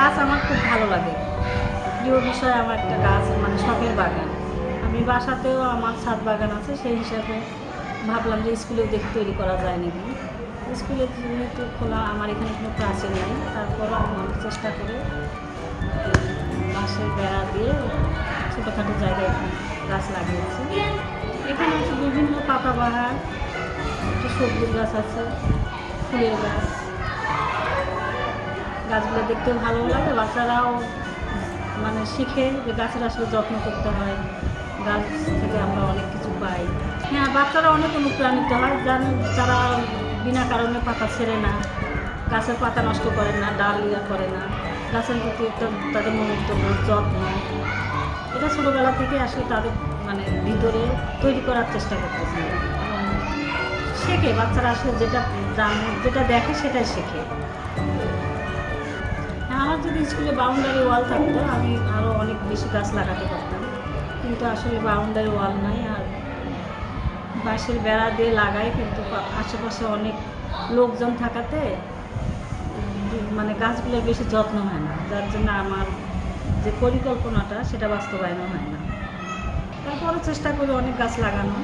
গাছ আমার খুব ভালো লাগে। প্রিয় বিষয় আমার একটা গাছ মানে শখের বাগান। আমি বাসাতেও আমার ছাদ বাগান আছে, সেই হিসাবে ভাবলাম যে স্কুলেও দেখে তৈরি করা যায় নাকি। স্কুলে তো খোলা, আমার এখানে কোনো প্রাচীন নেই। তারপরও আমার চেষ্টা করে বাসের বেড়া দিয়ে ছোটোখাটো জায়গায় গাছ লাগিয়েছি। এখানে হচ্ছে বিভিন্ন পাতাবাহার একটা সবজির গাছ আছে, ফুলের গাছ। গাছগুলো দেখতেও ভালো লাগে। বাচ্চারাও মানে শিখে যে গাছের আসলে যত্ন করতে হয়। গাছ থেকে আমরা অনেক কিছু পাই। হ্যাঁ বাচ্চারা অনেক অনুপ্রাণিত হয়। যারা তারা বিনা কারণে পাতা ছেড়ে না, গাছের পাতা নষ্ট করে না, ডাল ইয়া করে না, গাছের প্রতি একটা তাদের মনোযোগ, যত্ন, এটা ছোটোবেলা থেকে আসলে তাদের মানে ভিতরে তৈরি করার চেষ্টা করতেছে। শেখে, বাচ্চারা আসলে যেটা যেটা দেখে সেটাই শেখে। আমার যদি স্কুলে বাউন্ডারি ওয়াল থাকতো, আমি আরও অনেক বেশি গাছ লাগাতে পারতাম। কিন্তু আসলে বাউন্ডারি ওয়াল নাই আর বাঁশের বেড়া দিয়ে লাগাই, কিন্তু আশেপাশে অনেক লোকজন থাকাতে মানে গাছগুলোর বেশি যত্ন হয় না। যার জন্য আমার যে পরিকল্পনাটা, সেটা বাস্তবায়ন হয় না। তারপরও চেষ্টা করি অনেক গাছ লাগানো